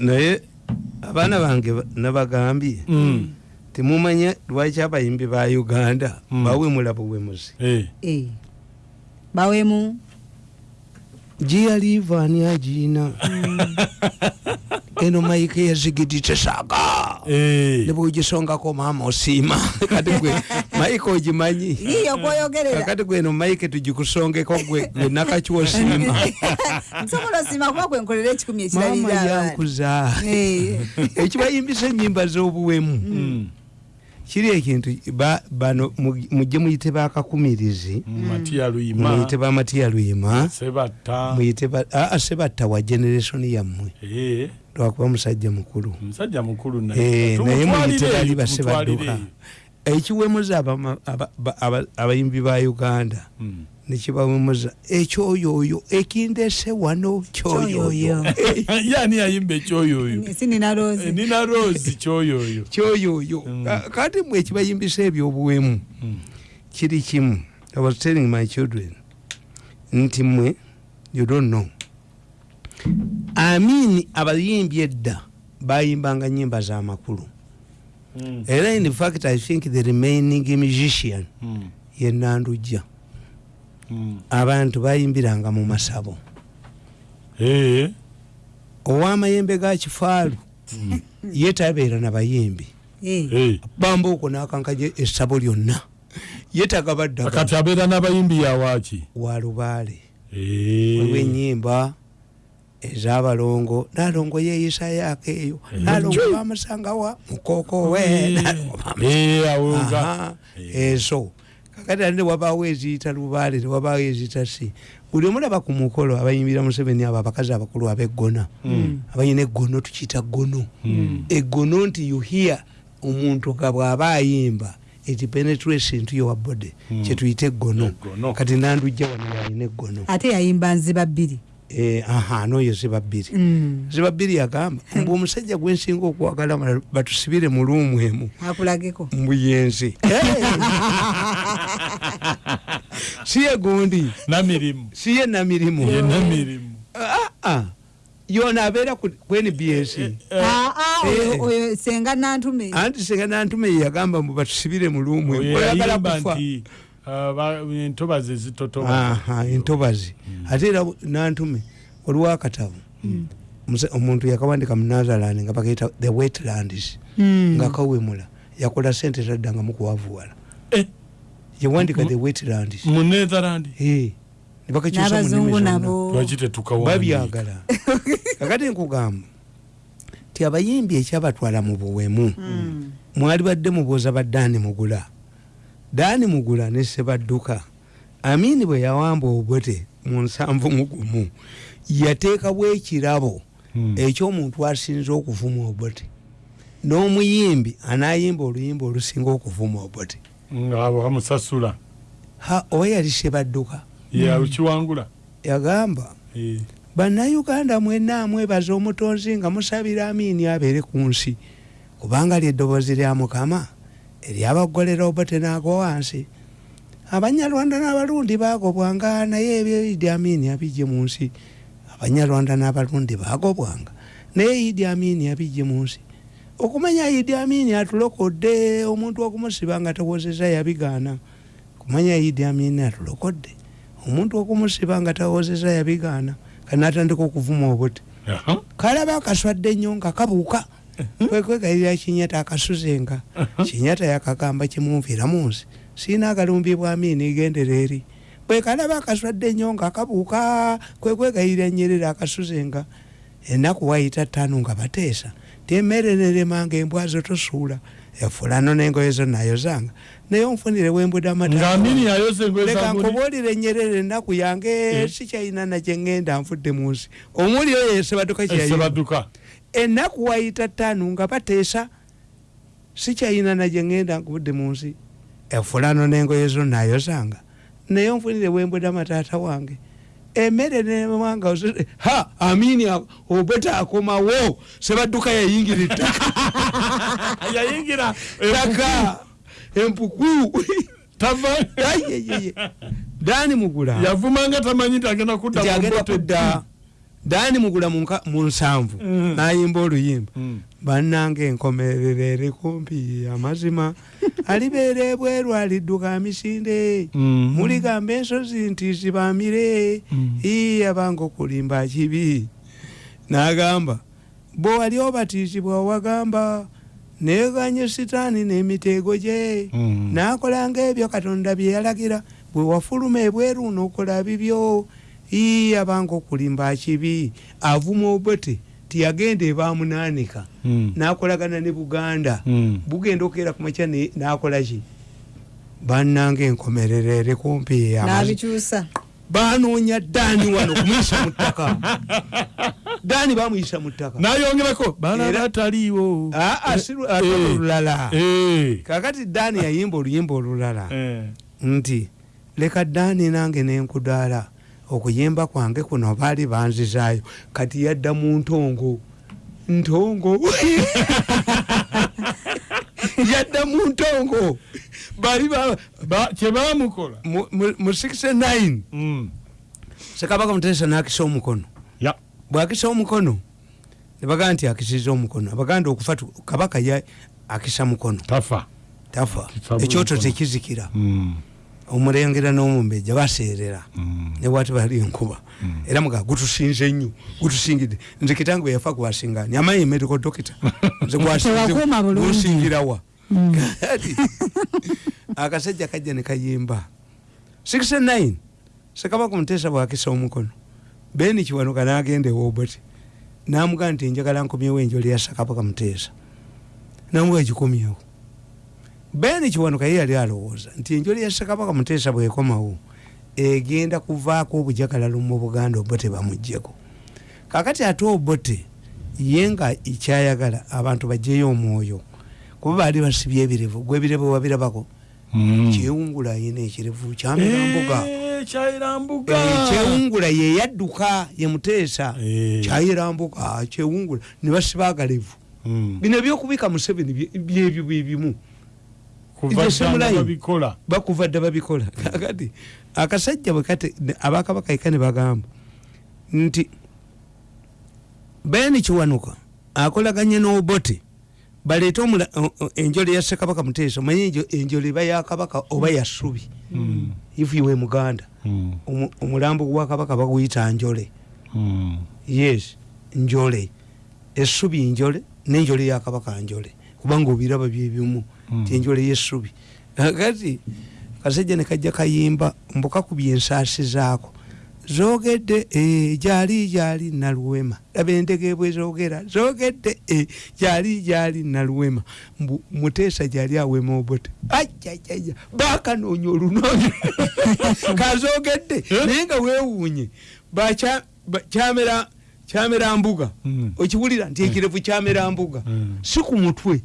naye abaana bange nabagambye Mm. temumanye lwaki abayimbi ba uganda Mm. bawemula buwemuzi Eh. Eh. bawemu giyalivaani agiina eno maike yazigidi Eh. nebwegisongako maama osiima kati gwe maike ogimanyi kakati gweno maike tugikusongeko gwe gwe nakakiwa osiima nsobola osima kuba kwenkolera ekikumi maama ekirabira abaana yankuza. Eh. ekibayimbisa enyimba z'obuwemu. Mm. Kiri ekintu ba- bano mu- mujje muyite bakakumirizi Luyima. muyite bamatiya luyima. Sebatta. muyite sebatta wa generation yammwe. Lwakuba musajja mukulu. Naye. Muyite bali basebadduka ekiwemuza abayimbi ba uganda. Mm. Nekibawemuza ekyoyoyo ekindese wano kyoyoyo Kyoyoyo. yani yayimba ekyoyoyo si nina Eh, kyoyoyo kyoyoyo Mm. Ka- kati mwe ekibayimbisa ebyobuwemu Mm. kiri kimu i was telling my children nti mwe you don't know amini abayimbi edda bayimbanga nyimba z'amakulu Mm. era in fact i think the remaining musician Mm. ye nandujja Mm. Abantu bayimbiranga mu masabo. Eh. ow'amayembe ga kifaalu ye tabeera na bayimbi. Eh. bamba okwo n'akankaje essabo lyonna. Ye tagabaddaga kati abeera n'abayimbi yawaaki wa lubaale. Eh. waliwo enyimba ez'abalongo nalongo yeeyisayoako eyo Eh. nalongo bamusangawa mukokowe ezo kakati ate wabaawo eziyita lubaale tewabaawo eziyita si? Buli omulaba ku mukolo abayimbira museveni abo abakazi abakulu abeggona Mm. abayina eggono tukiyita ggono. Mm. eggono nti yuhiya omuntu nga bw'aba ayimba eti penetrace into your body. Mm. kyetuyita eggono. Kati nandujja wano yalina eggono. Ate yayimba nziba bbiri aha nooyo ziba bbiri Mm. ziba bbiri yagamba mbu omusajja gwensinga okwagala mala batusibire mu luumu emu. Akulageko. Mbuyenzi siye gundi? Namirimu siye namirimu Ah, ah. yona abeera ku nbs Ah, ah, oyo- Eh. nantume. Anti senga nantume yeyagamba mbu batusibire mu luumu emu. Oyagala kufa. ah, entobazi ezitotoba aha entobazi ate era nantume waliwo akatabo Muse- omuntu yakawandika mu nazarani nga bakaita the wetlands Mm. nga kawemula yakola sente tadda nga mukuwavuwala. Eh, yawandika the wetlands. mu netherland Eh, ne bakakyusa mu nnimi n'abazungu zonna. nabo. Lwaki tetukawandiika? Babyagala. Kakati nkugamba ti abayimbi ekyabatwala mu buwemu Mm. mwali badde mubuuza ba daani mugula daani mugula ne sebadduka. Amini bwe yawamba obote mu nsanvu mugumu yateekawo ekirabo Mm. ekyomuntu asinze okuvuma obote n'omuyimbi anayimba oluyimba olusinga okuvuma obote nga bamusasula ha oba yali sebadduka? Yakiwangula yagamba bannayuganda mwenna amwebaza omutonzi nga musabira amiini abeere ku nsi kubanga lyeddoboozi lya mukama eryabagolera obote n'agwa wansi. Abanyarwanda n'abalundi bagobwanga naye ebyo idi amiini abijje mu nsi. Abanyarwanda n'abalundi bagobwanga naye idi amiini abijje mu nsi. Okumanya idi amiini atulokodde omuntu okumusiba nga tawozeza yabigaana. Kumanya idi amiini atulokodde omuntu okumusiba nga tawozeza yabigaana kanatandika okuvuma obuti. Kalaba akaswadde nnyo nga kabuuka kwekwegayirira kinyata akasuzenga. Kinyata yakagamba kimunvira mu nsi siina agalumbi bwamiini gendera eri bwe kalaba akaswadde nnyo nga kabuuka kwekwegayirira nyerera akasuzenga. Ennaku wayita ttaano nga bateesa. Temmere neremanga embwazo tosuula. Efulano n'engoye zo nayozanga naye onfunire wembudde nga amata amini yayoza engoye leka zamuli nkubuulire nyerere ennaku yange Eh. sikyalina nakyeŋŋenda nfudde mu nsi. Omuli oyo esebaduka ennaku wayita ttaano nga bateesa sikyalina nagyeŋŋenda nkubudde mu nsi. Efulano n'engoye zo nayozanga naye onfunire wembudde amataata wange. Emmere nemanga ha amini obeta akomawo sebadduka yayingira ettaka. Yayingira. Taka empuku. Dani mugula yavumanga tamanyi nti agenda kudda dani mugula mu nsanvu Mm. nayimba oluyimba Mm. bannange enkomerero eri kumpi amazima alibeera ebweru alidduka misinde Mm. muligamba ensozi nti zibamire Mm. ii abanga okulimba kibi n'agamba bwe wali obatizibwa wagamba neganye sitaani n'emitego gye Mm. n'akolanga ebyo katonda bye yalagira bwe wafuluma ebweru n'okola bibyo ii abanga okulimba kibi. Avuma obote tiyagenda ebamunaanika. Mm. n'akolagana ne buganda. Mm. bugenda okukeera ku makya ne- n'akola ki? Bannanga enkomerero eri kumpi banoonya daani wano kumuyisa mu ttaka. Daani bamuyisa mu ttaka. Nayongerako bala Era- bataliiwo aa si lu- ate Eh. olulala Eh. kakati daani yayimba oluyimba olulala. Eh. nti leka daani nange nenkudaala okuyimba kwange kuno baali banzizaayo kati yadda mu ntongo. Ntongo? Yadda mu ntongo. Baali ba- Ba- kyebamukola mu- mu mu 69 Mm. sekabaka mutesa nakisa omukono. Ya. Bwakisa omukono nebagaa nti akisiza omukono. Abaganda okufa kabaka akisa mukono. Tafa. Tafa. Ekyoto tekizikira. Omulengera n'omumbeja baseerera. Mm. newati bali enkuba era muga gutusinze nnyo gutusingidde. Nze kitange yafa gwasingani amaye medical doctor nze bulungi. gunsingirawa Kati, akasajja kajja ne kayimba. 69 sekabaka mutesa bwakisa omukono. Beni kiwanuka nagenda ewoboti namugaa nti njagala nkomyewo enjoli ya sakabaka mutesa namuga gikomyewo beni kiwanuka ye yali alowooza nti enjoli ya sakabaka mutesa bwekomawo egenda kuvaako obujagalalo mu buganda obote bamugjeko kakati ate obote ye nga ekyayagala abantu bajjeyo omwoyo kuba baali basibye ebirevu gwebirevu wabirabako Mm. kyewungula ayina ekirevu kyamirambuga Eh, kyayirambuga kyewungula yeyadduka yemuteesa Eh. kyayirambuka kyewungula nibasibagalevu Mm. bino ebyokubika museveni bye- byebyo byebimu kuva Nze ddanga simulayi. babikola bakuva dda babikola. Kakati akasajja bwekate abakabaka eka ne bagamba nti beni kiwanuka akolaganye n'obote baleete enjole ya ssekabaka muteesa omanye enjo- enjole eba yakabaka oba yasubi Mm. ifuiwe muganda. Mm. Omu- omulambo gwa kabaka baguyita njole. Mm. yes njole. Essubi njole nenjole yakabaka njole. Kubanga obiraba byebimu Mm. ti enjole yesubi kati kasajja nekajja kayimba mbukakubya ensaasi zaako. Zogedde eh, gyali gyali naluwema. Laba endege bwe zogera zogedde eh, gyali gyali naluwema. Mbu muteesa gyali awema obote. Ajajaja bakanoonya olunoonya kazogedde naye nga weewuunye. Kyamera mbuga. Mm. okiwulira nti ekirevu kyamera mbuga. Mm. si ku mutwe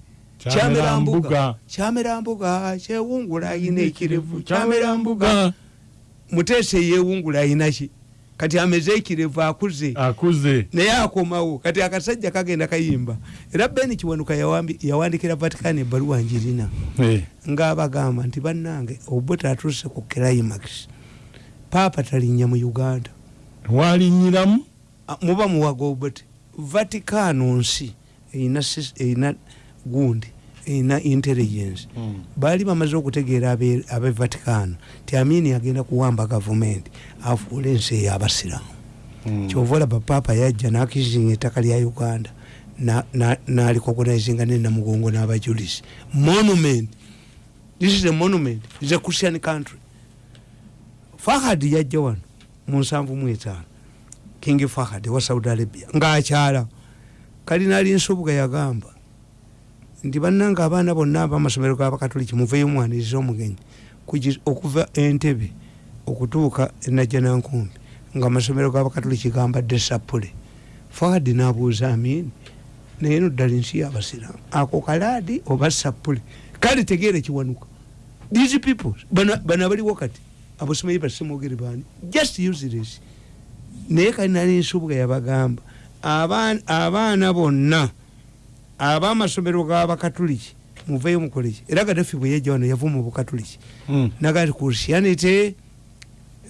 Kyamera mbuga. Kyamera mbuga kyewungula ayina ekirevu. Kyamera mbuga muteesa eyewungula ayina ki? Kati ameze ekirevu akuze. Akuze. Naye akomawo. Kati akasajja kagenda kayimba. Era beni kiwanuka yawandikira vatican ebbaluwa njirina. Eh. ngaabagamba nti bannange obote atuuse ku climax. Paapa talinnya mu uganda. Walinyiramu Ah, muba muwaga obote vaticano nsi erina gundi erina intelligence. Baali bamaze okutegeera abe vaticano ti amini agenda kuwamba gavumenti afuula ensi ey'abasiramu kyova olaba paapa yajja nakizinga ettaka lya uganda nalikogonaizinga nenamugongo n'abajulisi monument. This is a monument. Is a christian country. Fahad yajja wano mu nsanvu mu etaano. King fahad wa saudi arabia ng'akyala. Kalinaali nsubuga yagamba nti bannanga abaana bonna abamasomero g'abakatoliki muveyo omwaniriza omugenyi okuva entebe okutuuka enajjanankumbi nga amasomero g'abakatoliki gambadde sapule fahad n'abuuza amini naye no ddala nsi y'abasiramu ako kalaadi oba sapule kale tegeere kiwanuka. These people bano abaliwo kati abasomeyi basemogere baani? Just useless. Naye kalinali nsubuga yabagamba "Abaan- abaana bonna abamasomero g'abakatuliki muveyo mukoleki era gadafi bwe yajja wano yava mu bukatuliki. Nagati christianity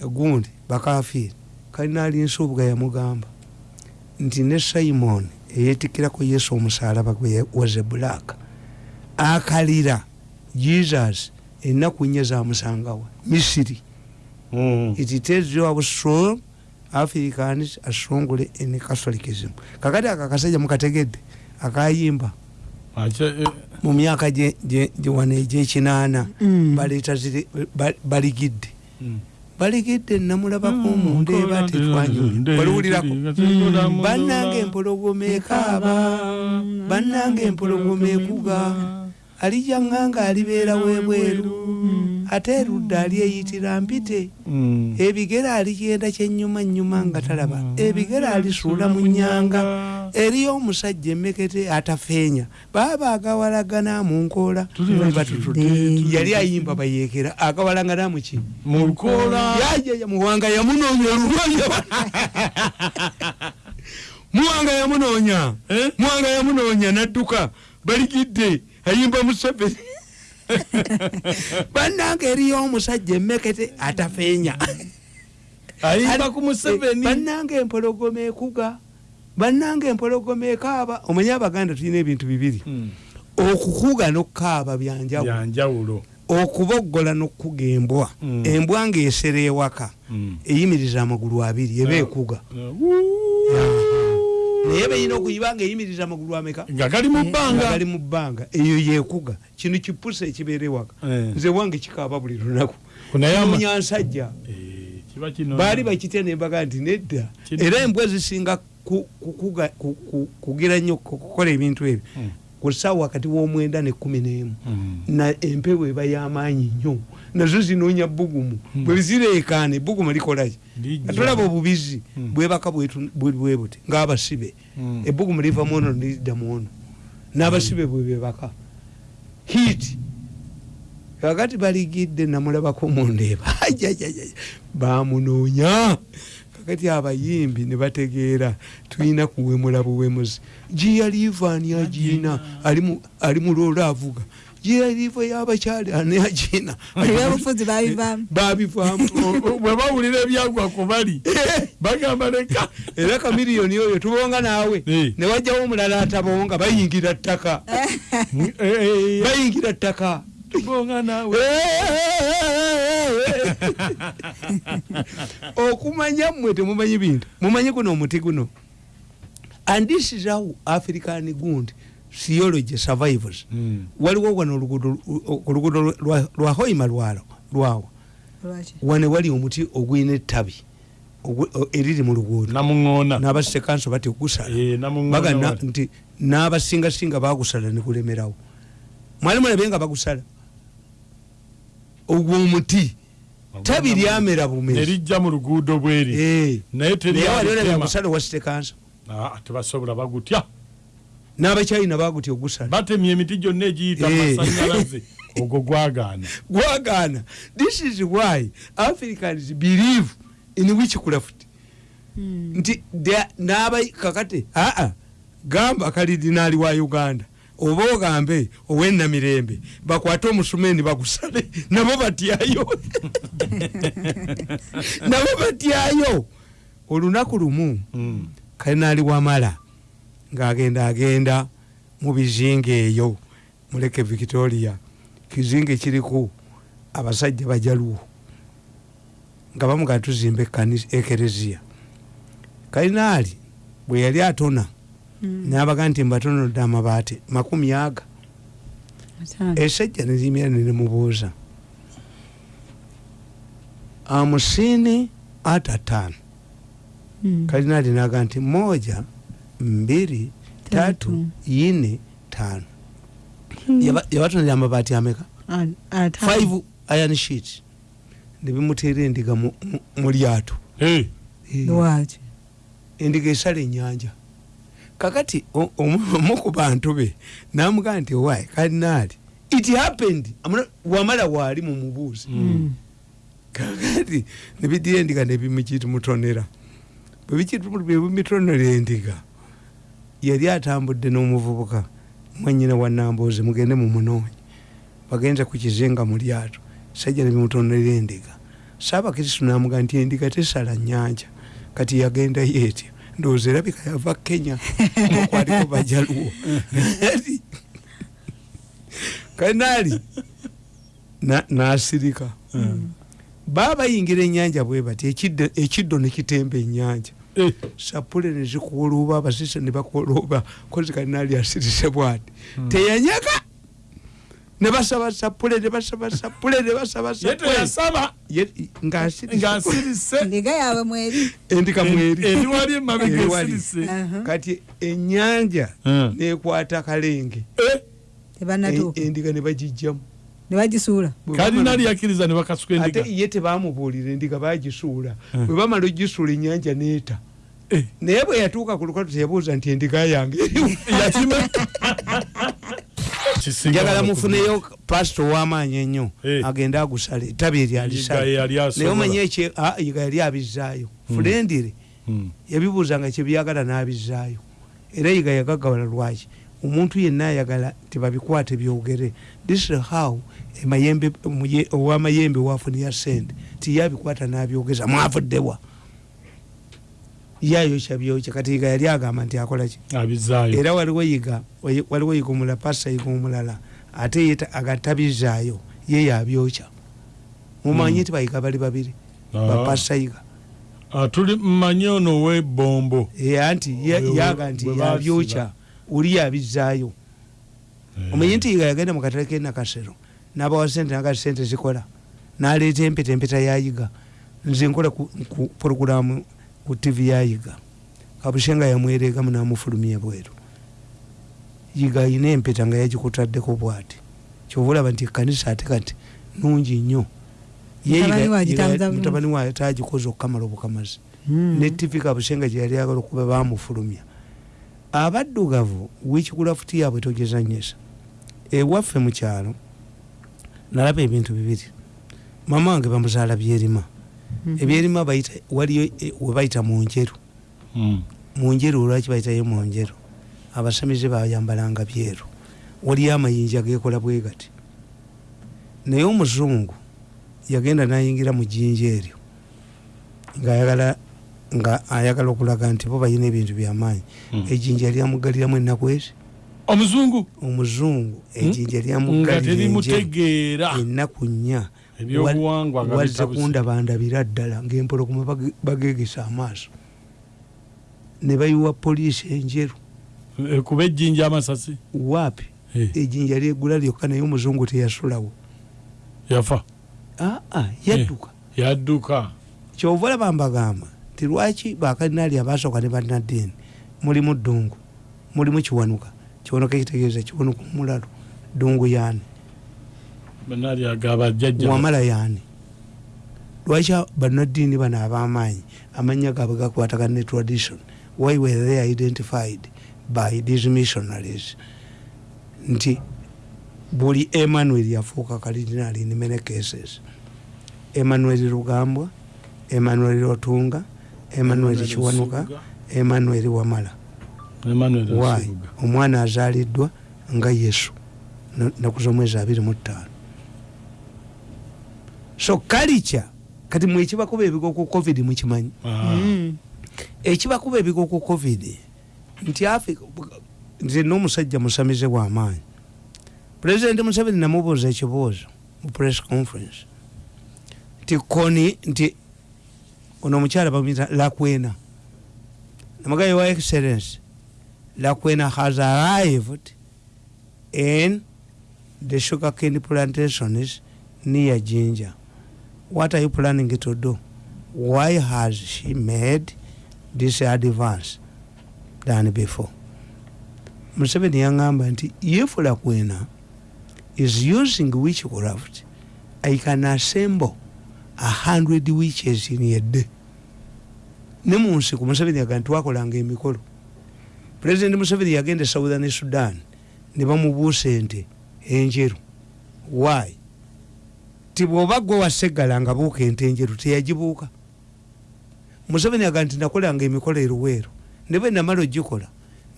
gundi bakafiiri. Kalinali nsubuga yamugamba nti ne simon eyetikirako yesu omusalaba waze black. Akalira jesus ennaku nye zamusangawa misiri. Mm. it tells you how strong africans are strongly in catholicism. Kakati aka kasajja mukategedde akayimba. Eh, mu myaka wano egyekinaana Mm. baleeta baligidde. Mm. baligidde namulabako Mm, omuntu eba Mm. bannanga empologoma ekaaba. bannanga empologoma ekuga alijja ŋŋanga alibeerawo ebweru ate erudda ali eyitira mpite. Mm. ebigere aligenda kyenyuma nyuma nga talaba. Ebigere alisuula mu nyanga eriyo omusajja emekete atafeenya. Baba agawalagana mu nkoola. Batutudde, yali ayimba bayeekera. Agawalagana muki muwanga yamunoonya olulwanya muwanga yamunoonya. Eh? muwanga yamunoonya nadduka. Baligidde. Ayimba museveni bannanga eriyo omusajja emekete atafeenya. Ayimba ku museveni. Bannanga empologoma ekuga bannanga empologoma ekaaba. Omanye abaganda tulina ebintu bibiri? Mm. okukuga n'okukaaba byanjawulo okuboggola n'okukuga embwa. Mm. embwa ng'esera ewaka Mm. eyimiriza amagulu abiri eba ekuga naye beyina okuyiba nga eyimiriza amagulu ameka nga gali mu nga bbanga gali mu bbanga. Eyo yekuga. Kino kipusa ekibeera ewaka. Eh. nze wange kikaaba buli lunaku. Munyansajja. Eh, baali bakitya nembaga nti nedda. Era embwa zisinga kugira nnyo ku- kukola ebintu ebyo. Mm. Ku ssaawa wakati w'omwenda nekkumi n'emu Mm. na empewo eba y'amaanyi nnyo nazo zinoonya bugumu Mm. bwe zireekaana ebbugumu likolaki Lijja. atolaba obubizi Mm. bwebaka bwe buti ng'abasibe ebbugumu liva mu ono nelidda mu ono n'abasibe bwe bebaka hiiti kakati baligidde namulabako mundeeba Ajajajaja. bamunoonya kakati abayimbi ne bategeera tulina kuwemula buwemuzi. Giyaliivaani agiina ali mu- loola avuga giyaliiva y'abakyali ani agiina ebyobufuzi babivaamu babivaamu bwe bawulira ebyagwa ku bali bagamba leka. Era kamiriyoni oyo tubonga naawe. Eh. ne wajjawo omulala atabonga bayingira ttaka. Bayingira ttaka. Tubonga naawe okumanya mmwe temumanyi bintu. Mumanyi guno omuti guno. And this is how african gundi theology survivors. Mm. waliwo wano oluguudo oluguudo lwa- hoima lwalo lwawa lwaki? Wane wali omuti ogwina ettabi eriri mu luguudo. N'abasekanso bati ogusala. Eh, namuŋoona baga na- wali. nti n'abasingasinga bagusala negulemerawo mwali mulabe nga bagusala? Ogwo omuti tabi lyamera bumezi nerijja mu luguudo bweri. Eh. naye wasitekanso Ah, tebasobola bagutya. N'abakyayina bagutya ogusala. Batemye emiti gyonna egiyita Eh. masanyalaze ogwo gwagaana. Gwagaana. This is why africans believe in witchcraft. Nti they- n'aba kakati aa gamba kalidinaali wa uganda oba ogambe owenamirembe bakwate omusumeni bagusale nabo batyayo. Nabo batyayo. Olunaku lumu Mm. kalinaali wamala ng'agenda agenda mu bizinga eyo muleke victoria. Kizinga ekiriku abasajja bajaluwo nga bamugaa tuzimba ekereziya kalinaali bwe yali atona nabaga nti mbatonodde amabaati makumi aga. Esajja nerimira nenemubuuza amusini ata tano kalinaali naga nti moja mbiri tatu Tatu. ine tano Yaba- yabatonera amabaati ameka? Five iron sheet nebimuteera endiga mu- mu- mu lyato. Eh, Eh, lwaki? Endiga esala enyanja kakati omu ku bantu be namugaa nti why? Kalinaali it happened. Wamala waali mu mubuuzi Mm. kakati nebidira endiga nebimukitumutonera bwebimutonera endiga yali atambudde n'omuvubuka. Mwanyina wa nambuuzi mugende mumunoonye bagenze ku kizinga mu lyato. Sajja nebimutonera endiga. Saabakristu namuga nti endiga tesala nyanja kati yagendayo etyo ndowooza erabika yava kenya. Okwaliko bajaluwo kanaali na- nasirika. Baba bayingira ennyanja bwe bati ekiddo- nekitemba ennyanja. Eh, sapule nezikuwolooba abasisa nebakolooba kozi kanaali asirise bwati teyanyaga sapule nebasaba sapule nebasaba ye sapule teyasaba Ye- ng'asirise ng'asirise ndiga yaabwe mweri. Esirise Aha. kati ennyanja nekwata kalenge. En- endiga Bwe kalina bamala- lyakiriza ne bakasuka ate endiga. ye tebamubuulira endiga bagisuula. Bwe bamala ogisuula ennyanja neeta naye bwe yatuuka ku lukatu teyabuuza nti endiga yange Kisinga njagala mufuneyo pasito ow'amaanyi ennyo Eh. agende agusale etabi eri Yiga alisale yali naye asobola. omanye yiga yali abizaayo fulendire Mm. yabibuuzanga kyebyagala n'abizaayo era yiga yagagawala lwaki? Omuntu yenna ayagala tebabikwate byogere. This is how owamayembe wafunira sente tiyabikwata n'abyogeza mwavuddewa yayokya byokya kati yiga yali agamba nti akola ki? Abizaayo. Era waliwo yiga waliwo yiga omulala pasa yiga omulala ate ye ta- agatabizaayo ye yabyokya mumanyi nti bayiga bali babiri Ah. bapasa yiga. Ah, tuli mmanyi ono ow'ebbombo era nti ye- Bwe- yaga nti yabyokya oli yabizaayo. Eh. omanyi nti yiga yagenda mu katale kenakasero n'abawa sente naga sente zikola. N'aleeta empeta empeta yayiga nze nkola ku, porogulamu ku tv yayiga. Kabushenga yamweregamu n'amufulumya bweru. Yiga ayina empeta nga yagikutaddeko bwati. Kyova olaba nti ekanisa ate kati nungi nnyo. Mutabani we tagikoze okukamala obukamazi Mm. ne tv kabushenga gyeyali agala okuba bamufulumya. Abaddugavu wekikulafuti yaabwe togezanyesa ewaffe mu kyalo nalaba ebintu bibiri. Mama wange bamuzaala byerima. Ebyerima bayita waliyo eh, webayita munjeru Mm. munjeru olwaki bayitayo munjeru abasamize bayambalanga byeru. Waliyo amayinja gekola bwe gati. Naye omuzungu yagenda nayingira mu jjinja eryo ngaayagala nga ayagala okulaga nti bo balina ebintu byamaanyi Mm. ejjinja lyamugaliramu ennaku ezi? Omuzungu? Omuzungu ejjinja nga lyamugalira ennaku nnya ebyobuwangwa nga wazze bitabuse. kundabandabira ddala ng'empologoma bage- bagegesa amaaso. Ne bayiwa poliisi enjeru. Eh, kuba ejjinja amasasi? Waapi? Eh, ejjinja lyegula lyokka naye omuzungu teyasulawo. Yafa. Aa yadduka. Yadduka. Kyova olaba mbagamba nti lwaki bakalinaali abasooka ne bannaddiini? Mulimu ddungu mulimu kiwanuka. Kiwanuka ekitegeeza kiwanuka omulalo ddungu yaani wamala yaani? Lwaki bannaddiini bano ab'amaanyi amannya gaabwe gakwatagana ne tradition why were they identified by these missionaries? Nti buli emmanuel yafuuka cardinal in many cases. Emmanuel lugambwa emmanuel otunga emmanuel kiwanuka emmanuel wamala. Nsubuga. omwana azaaliddwa nga yesu na- naku z'omwezi abiri mu ttaano so kalica kati mwe ekibakuba ebigo ku covid mukimanyi? Ah, Mm. ekibakuba ebigo ku covid nti africa nze n'omusajja musamize bw'amaanyi pulezidenti museveni namubuuza ekibuuzo mu press conference. Nti koni nti ono omukyala bamuyita lakwena. Namagaye wa excellence lakwena has arrived in the sugar cane plantations near ginger what are you planning to do? Why has she made this advance than before? Museveni yaŋŋamba nti if lakwena is using witchcraft i can assemble a hundred witches in a day. Ne mu nsiko museveni yaga nti twakolanga emikolo. Pulezidenti museveni yagenda e southern sudan ne bamubuusa ente enjeru. Why ti bw'oba gwe waseggala nga buuka ente enjeru teyagibuuka. Museveni yaga nti nakolanga emikolo eruweero ne bwe namala ogikola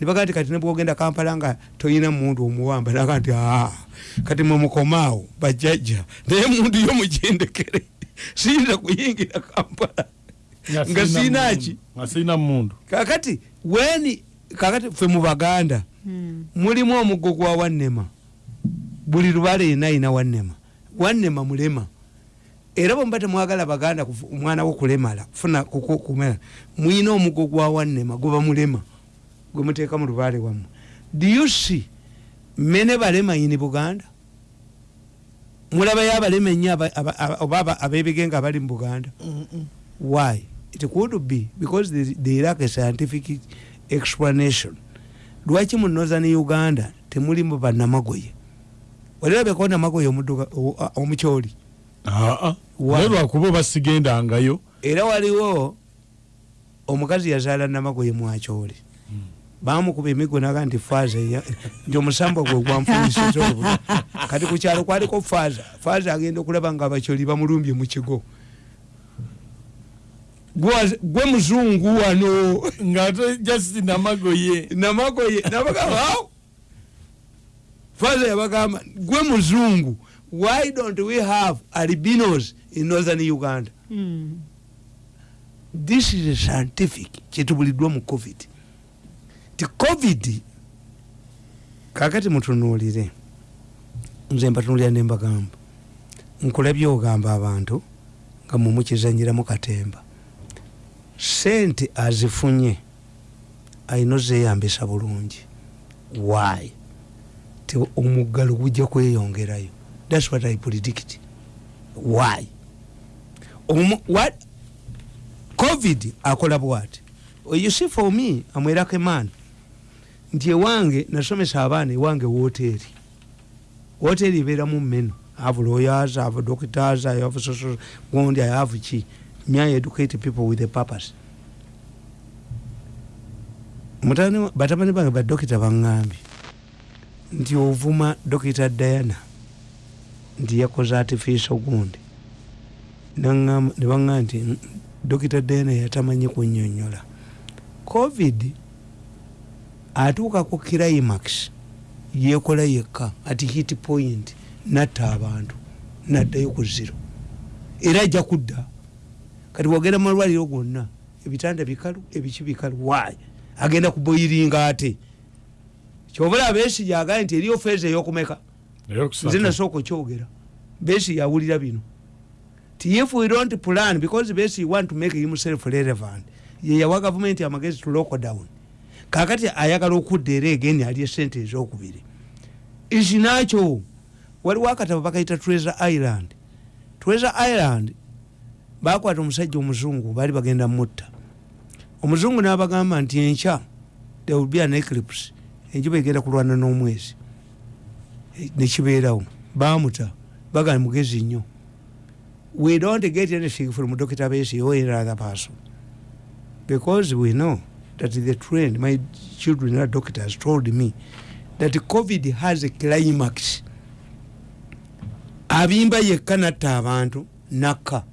ne bagaa nti kati ne bwogenda kampala nga toyina muntu omuwamba naga nti aa kati mwemukomaawo bajjajja naye muntu yo mujendekere siyinza kuyingira kampala. Nga siinaki mundu kakati weni kakati fe mu baganda Mm. mulimu omuggo gwa wannema. Buli lubale yena ayina wannema wannema mulema era bwemuba temwagala baganda omwana wo kulemala kuku- kumera mwina omuggo gwa wannema guba mulema gwe muteeka mu lubale wammwe. Do you see mene balema ini buganda? Mulabayo abalema ennyo oba aba- abebige nga bali mu buganda. Why? It could be because they, they lack a scientific explanation. Lwaki mu northern uganda temulimu bannamagoye walirabeko namagoye omudduga- o- a- omukyoli? Naye lwakuba basigendangayo. Era waliwo omukazi yazaala namagoye mwakyoli bamukuba emigo naga nti faaza nti omusambo gwe gwanfunisiza obu kati ku kyalo kwaliko faaza. Faaza agenda okulaba nga abakyoli bamulumbye mu kigo. Gwe- muzungu wano. Ngaate just namagoye namagoye nabagamba "Aw!" Father yabagamba gwe muzungu why don't we have albinos in northern uganda? Mm. this is scientific kyetubuliddwa mu covid. Ti covid kakati mutunuulire nze mbatunuulira nembagamba nkulabye ogamba abantu nga mumukizanyiramu katemba. Sente azifunye ayina ozeyambisa bulungi. Why ti omuggalo gujja kweyongerayo. Thats what i predict. Why? Omu- what? Covid akola bwati. You see for me amwerako man. Nti ewange nasomesa abaana ewange woteri woteri ebeeramu meno have lawyers have doctors i have social gondi i have ki? Me i educate people with a purpose? Mutani batabani bange badokita baŋŋambye nti ovuma dokita diana nti yakoze artificial gundi Naŋŋamba- ne baŋŋamba nti "Mm, dokita diana yatamanyi kunnyonnyola covid atuukako climax yekola yekka ati hit point natta abantu naddayo ku ziro era ajja kudda. Kati wogenda mu malwaliro gonna ebitanda bikalu ebiki bikalu wayi agenda kuboyiringa ate kyobula besi yagaye nti eriyo feeza eyokumeka nze nasooka okyogera. Besi yawulira bino. Ti if we don't plan because besi want to make himself relevant ye yawa gavumenti amagezi to local down. Kakati ayagala okudda era egeni ali esente ezokubiri. Isi nakyo waliwo akatabo bakayita treasure island. Treasure island bakwata omusajja omuzungu baali bagenda mutta. Omuzungu n'abagamba nti enkya there will be an eclipse enjuba egenda kulwana n'omwezi Eh, nekibeerawo bamuta bagamba mugezi nnyo. We don't get anything from dr besi or any other person. Because we know that the trend my children are doctors told me that covid has a climax. Abimba yekka natta abantu nakka.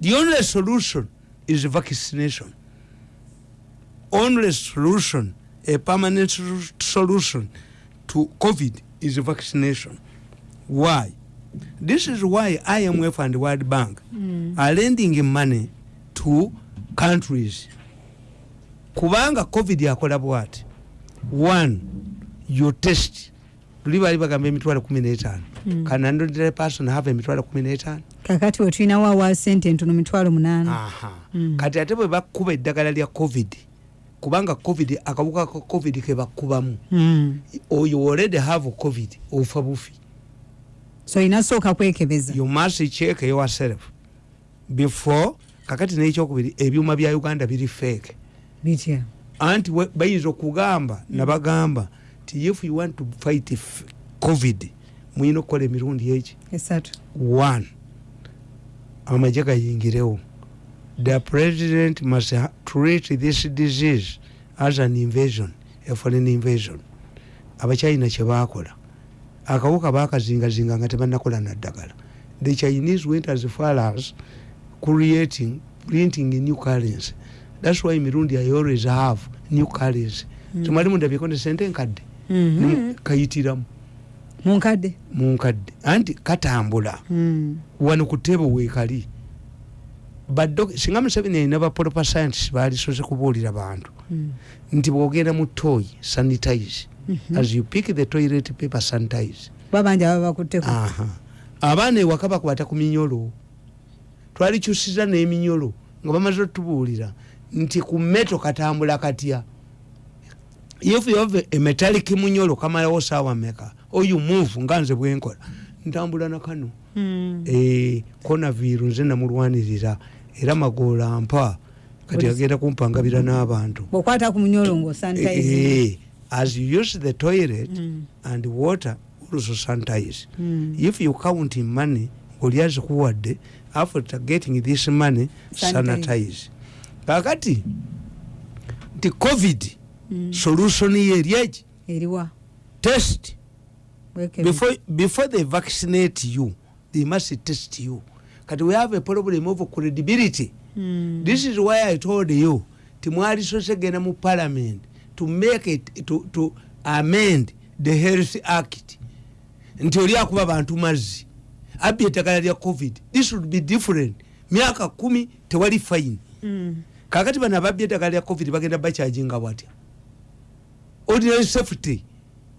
The only solution is vaccination. Only solution a permanent sol- solution to covid is vaccination. Why? This is why imf and world bank Mm. are lending money to countries. Kubanga covid akola bwati. One you test. Luli bali bagamba emitwalo kumi n'etaano. Mm. can an ordinary person have emitwalo kumi n'etaano. Kakati we tulinawo awa sente entono mitwalo munaana. Aha. Mm. kati ate bwe bakuba eddagala lya covid kubanga covid akawuka ka covid ke bakubamu. Mm. oyo already have covid ofa bufi. So olina sooka kwekebeza. You must check yourself before kakati n'ekyokubiri ebyuma bya uganda biri fake. Bitya? Anti bayinza okugamba nabagamba nti if you want to fight covid muyina okukola emirundi eki? Esatu. One. Amagye gayingirewo the president must treat this disease as an invasion a foreign invasion. Abacyina kyebakola akawuka bakazingazinga nga tebanakola naddagala. The chinese went as far as creating printing new currency. Thats why emirundi i always have new currency. Mm. tumali mundabyeko ne sente enkadde Mhm. Nimu- kayitiramu munkadde. Munkadde. Anti katambula. Mm. wano ku ttebo weekali singa museveni alina bapropa scientist balisoze kubuulira bantu. Mm. nti bwogenda mu toyi sanitize. As you pick the toilet paper sanitize. Babanji aba bakutteko? Aha. abaana ewaka bakwata ku minyolo. Twalikyusiza n'eminyolo nga bamaze otubuulira. Nti ku meto katambula katya? If you have a metallic munyolo kamalawo saawa meka oyo move nga nze bwenkola ntambula nakano Mm. Eh, konaviru nze namulwanirira era magoola mpa kati agenda kumpangabira n'abantu. Bwokwata ku munyolo ngaosanitize Eh, as you use the toilet Mm. and water also sanitize. Mm. if you count in money oli azikuwadde after getting this money Sanitize. sanitize. Kakati nti covid Mm. solution ye eryeki eriwa test. Before, before they vaccinate you they must test you kati we have a problem of credibility. Mm. this is why i told you timwali sosegenda mu parliament to make it to, to amend the health act. Nti oli akuba bantu mazzi. Abbi eddagala lya covid. This would be different. Myaka kumi tewali fine. Mm. kakati bano ababbi eddagala lya covid bagenda bakyajinga bwatya ordinary safety.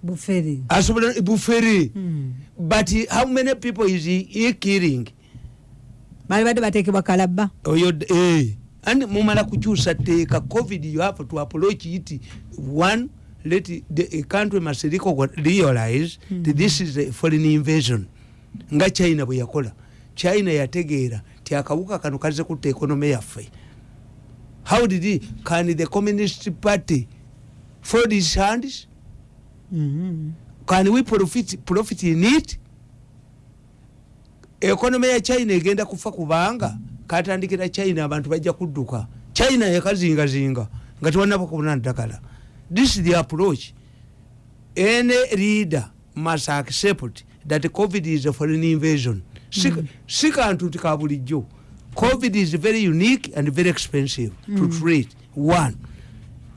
Bufere. Asobola bufere. Mm. but how many people is he, he killing bali badde bateekebwa kalabba oyo eh. and mumala kukyusa teeka covid you have to approach it one let the a country must realize mm. that this is a foreign invasion nga china bwe yakola china yategeera ti akawuka kano kaze kutta ekonome yaffe how did he, can the communist party fold his hands Mm. can we profit, profit in it ekonome ya china egenda kufa kubanga katandikira china abantu bajja kudduka. China yakazingazinga nga tewanaba kubona ddagala. This is the approach. Any leader must accept that covid is a foreign invasion. Si, kantu nti ka bulijjo. Covid is very unique and very expensive to treat. One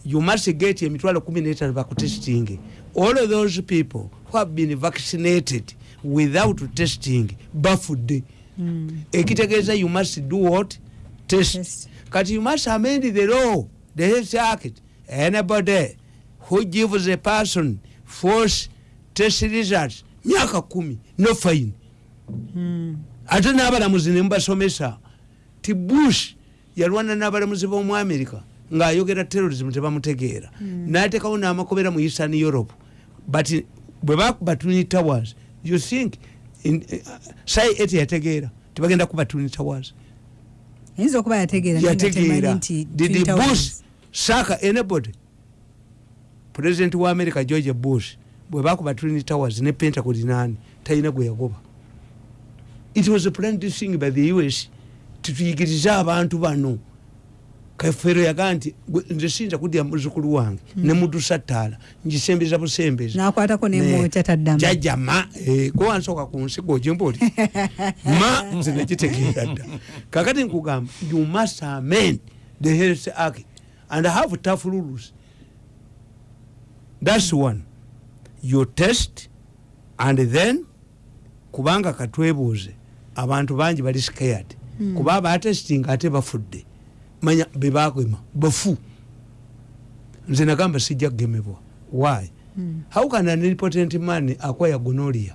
you must get emitwalo kumi netano bakutesting all of those people who have been vaccinated without testing bafudde Mm. ekitegeeza you must do what? Test. Kati you must amend the law the health act anybody who gives a person false test results myaka kumi no fine. Mm. ate n'abalamuzi ne mubasomesa ti bush yalwana n'abalamuzi b'omu america ng'ayogera terrorism tebamutegeera. N'ateekawo n'amakobera mu eastern europe but bwe bakuba twin towers you think in- sai eti yategeera tibagenda kuba twin towers ayinza okuba yategeera naye nga temanyi yategeera. nti did Twin Towers- bush saka anybody? President wa america george bush bwe bakuba twin towers ne pentagon nani talina gwe yagoba. It was a planned thing by the us tituyigirize abantu bano kafero yagaa nti "Gwe- nze siyinza kudya muzukulu wange ne mudusattaala ngisembeza busembeza. N'akwatako nemwokya taddamu. jajja ma eh, gwe wansooka ku nsi gojemboli ma nze nekitegeera dda. Kakati nkugamba you must amend the health act and have tough rules thats one. You test and then kubanga katwebuuze abantu bangi bali scared. Mm. kuba abatesting ate bafudde manya bebagema bafu nze nagamba sijja kugemebwa. Why? Mm. how can an important man acquire gonorrhea?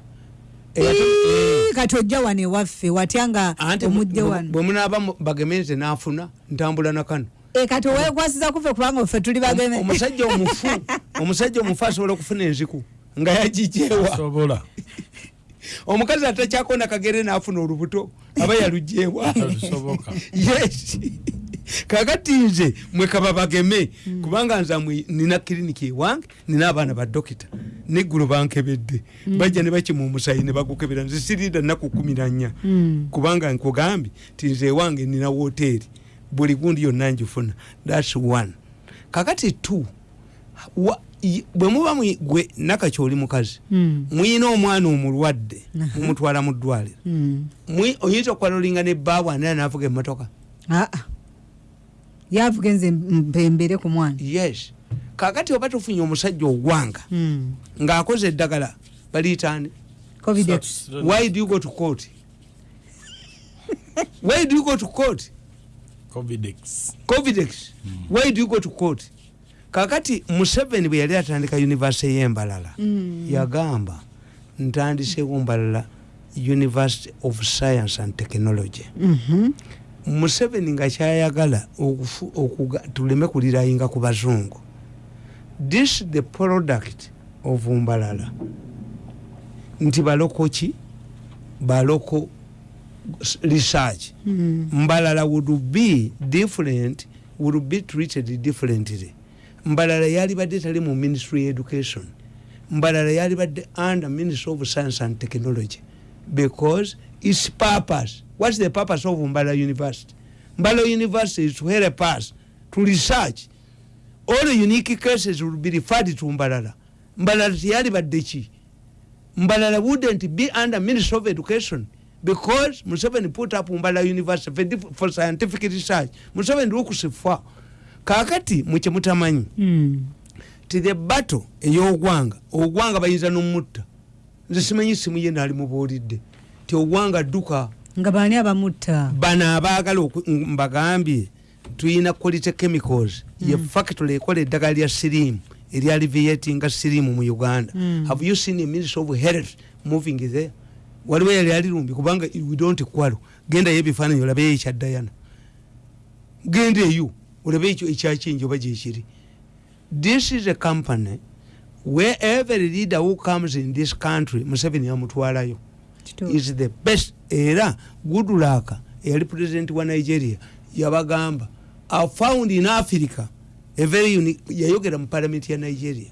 Ii, kati ojja wano ewaffe watya nga omujje wano? bwe munaaba mu- bageme nze nafuna ntambula nakano Eh, kati owekwasiza kufe kubanga ffe tuli bageme omusajja omufu omusajja omufu asobola okufuna enziku nga yagijewa sobola omukazi atakyakona kagere nafuna olubuto aba yalujewa yes kakati nze mwekaba bageme. Kubanga nze amwe nina kiriniki ewange nina abaana badokita neggulo bankebedde. Bajja ne bakima omusayi ne bagukebera nze sirinda nnaku kumi nanya Mm. kubanga nkugambye ti nze ewange nina woteeri. Buli gundi yonna njifuna. Thats one. Kakati two i- bwe muba gwe nakakyoli mukazi Mm. muyina omwana omulwadde mumutwala mu ddwaliro. Mm. Oyinza okwalolinga ne bbaabu anera navuga emmotoka. Aa yavuga enze mpembere ku mwana. Yes. Kakati oba tufunye omusajja ogwanga Mm. ng'akoze eddagala Such- why do you go to court? Why do you go to court? Covidex covidex why do you go to court? Kakati museveni bwe yali atandika university y'embalala yagamba ntandisewo mbalala university of science and technology. Mhm. Museveni nga kyayagala tuleme kulirayinga ku bazungu. This the product of mbalala. Nti baloko ki? Baloko research. Mm. mbalala would be different would be treated differently. Mbalala yali badde tali mu ministry education. Mbalala yali badde under ministry of science and technology. Because its purpose. What's the purpose of mbala university? Mbala university is to help us to research. All the unique cases will be referred to mbalala. Mbalala tiyali badde ki mbalala wouldn't be under ministry of education because museveni put up mbalala university for, for scientific research. Museveni lukusifa kakati mukyemutamanyi Mm. ti the battle ey'ogwanga ogwanga. Bayinza nomutta nze simanyi simu ye naali mubuulidde ti ogwanga dduka nga baani abamutta? bano abaagala oku- mbagambye tuyina quality chemicals. Ye factory ekola eddagala lya sirimu erya aliviatinga sirimu mu uganda. Mm. have you seen a minister of health moving there? Waliwo yali alirumbi kubanga we don't kwalo genda yo ebifaananyi olabeyo ekya dayana genda eyo olabe ekyo ekyakinji oba gyekiri this is a company where every leader who comes in this country museveni amutwalayo. Is the best era goodluck eyali president wa nigeria yabagamba i found in africa a very unique yayogera mu parliament ya nigeria.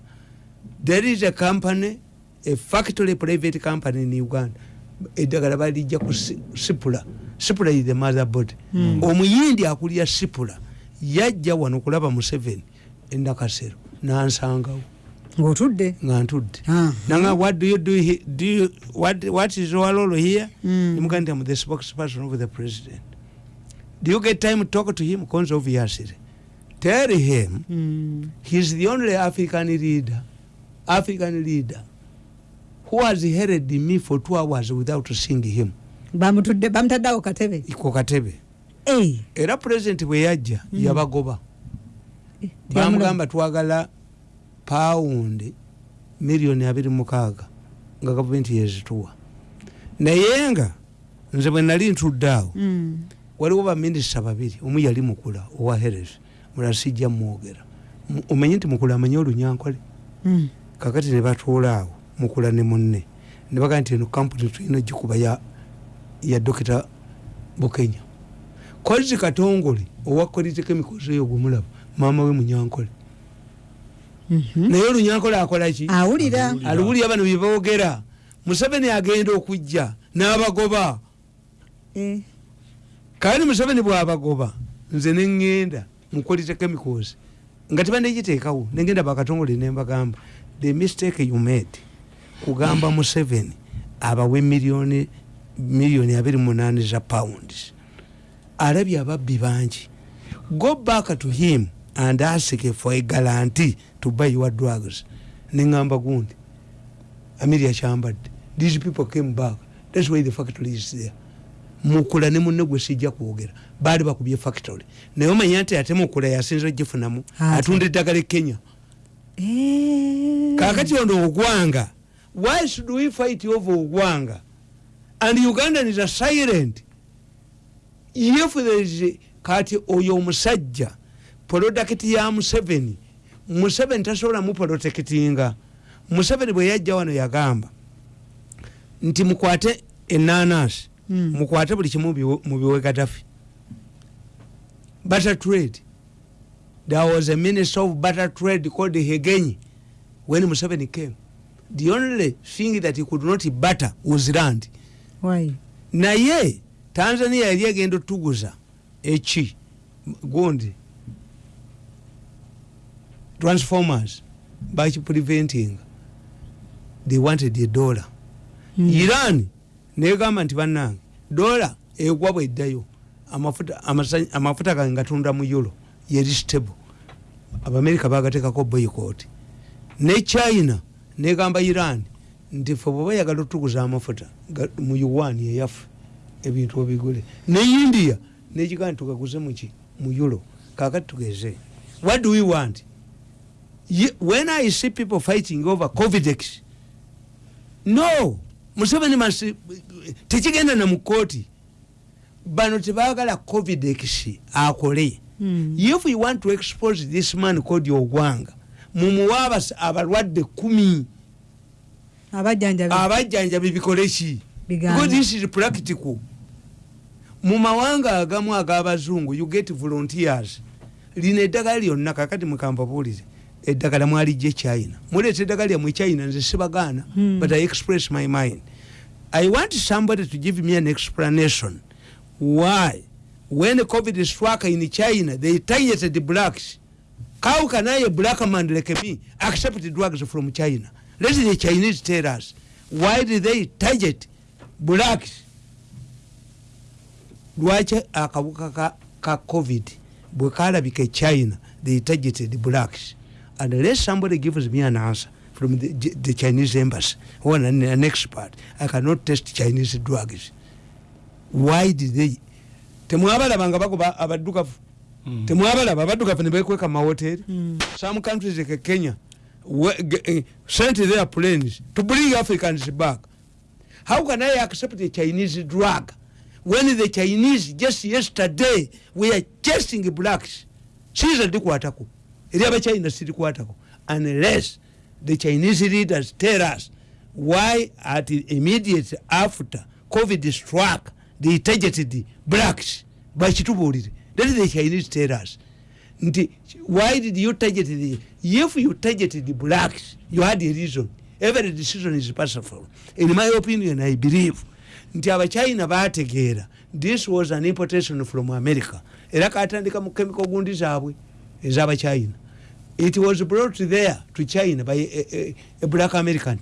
There is a company a factory private company in uganda. Eddagala balijja ku Si- sipula. Sipula is the mother body Mm. omuyindi akulya sipula yajja wano kulaba museveni enakasero nansangawo ng'otudde? Nga ntudde. Ah. nanga what do you do, he, do you, what, what is your role here? Mm. nimugandi am the spokesperson of the president. Do you get time to talk to him? Konza obviously tell him Mm. he's the only african leader african leader who has heard me for two hours without seeing him. Bamutudde bamutaddeawo katebe? Ku katebe. Era president bwe yajja Mm. yabagoba. Eh, bamugamba twagala pawundi miliyoni abiri mukaaga nga gavumenti yezituwa naye nga nze bwe nali ntudde awo Mm. waliwo baminisita babiri omu yali mukula owa heres mulala sijja mwogera omanyi nti mukula amanyi olunyankole Mm. kakati ne batuula awo mukula ne munne ne bagaa nti eno kampuni tulina gikuba ya, ya dokita bukenya kozi katongole owa quality chemicals eyo gwemulaba maama we munyankole. Naye olunyankole akolaki awulira. Aluwulira bano byeboogera museveni agenda okujja n'abagoba. Eh, kandi museveni bwabagoba? Nze neŋŋenda mukolite chemicals nga tebandegiteekawo negenda bakatongole nembagamba the mistake you made kugamba museveni abawe miliyoni miliyoni abiri munaani za pounds. Alabye ababbi bangi. Go back to him and ask for a guarantee to buy your drugs. Neŋŋamba gundi amiria kyambadde these people came back. Thats why the factory is there. Mukula ne munne gwe sijja kwogera. Baali bakubye factory. Naye omanya nti ate mukula yasinza ogifunamu Ate. atunda eddagala e kenya. Eh. kakati ono ogwanga why should we fight over ogwanga? And ugandans are silent if there is kati oyo omusajja polodakiti ya museveni museveni tasobola mupolotekitinga museveni bwe yajja wano yagamba nti mukwate enanasi Mm. mukwate buli kimu biwe- mubiwe gadafi butter trade. There was a minister of butter trade called hegenyi when museveni came. The only thing that he could not butter was land. Why? naye tanzania yali egenda otuguza eki gundi transformers bakipreventing they wanted a dollar. Mm. iran negamba nti bannange dola egwa bweddayo amafuta amafuta gange gatunda mu euro yeri stable abamerika bagatekako boycott ne china negamba iran nti fe bwe bayagala otuguza amafuta mu yuan yeyaffe ebintu obigule ne india nekigamba nti tugaguze muki mu euro kakati tugeze. What do we want when i see people fighting over covidex no museveni masi tekigenda na mu kooti bano tebagala covidex akole. Mm. if you want to expose this man called ogwanga mumuwa abas- abalwadde kumi. Abajjanjabi. Ki? Bigambe. because this is practical. Mu mawanga agamu ag'abazungu you get volunteers. Lino eddagala lyonna kakati mukampabuulire eddagala mwalijje china muleeta eddagala lyamwe china nze sibagaana Hmm. but i express my mind i want somebody to give me an explanation why when covid struck in china they targeted the blacks how can I, a black man like me, accept drugs from China? Let the Chinese tell us why did they target blacks? Lwaki akabuka ka, COVID bwe kalabika e China they targeted blacks? And unless somebody gives me an answer from the, the Chinese embassy or an, an expert, I cannot test Chinese drugs. Why did they? temwabalaba nga bagoba abaddugavu temwabalaba abaddugavu ne bekweka mumahoteri Mm. some countries like kenya eh, sent their planes to bring africans back how can i accept a chinese drug when the chinese just yesterday were chasing blacks siza ndikwatako eri abachina sirikwatako unless the chinese leaders tell us why at immediate after covid struck they targeted blacks. Bakitubuulire let the chinese tell us nti why did you target the if you targeted the blacks you had a reason. Every decision is possible in my opinion i believe nti abachina bategeera this was an importation from america. Era katandika mu chemical gundi zaabwe ez'abachina it was brought there to china by a, a, a black american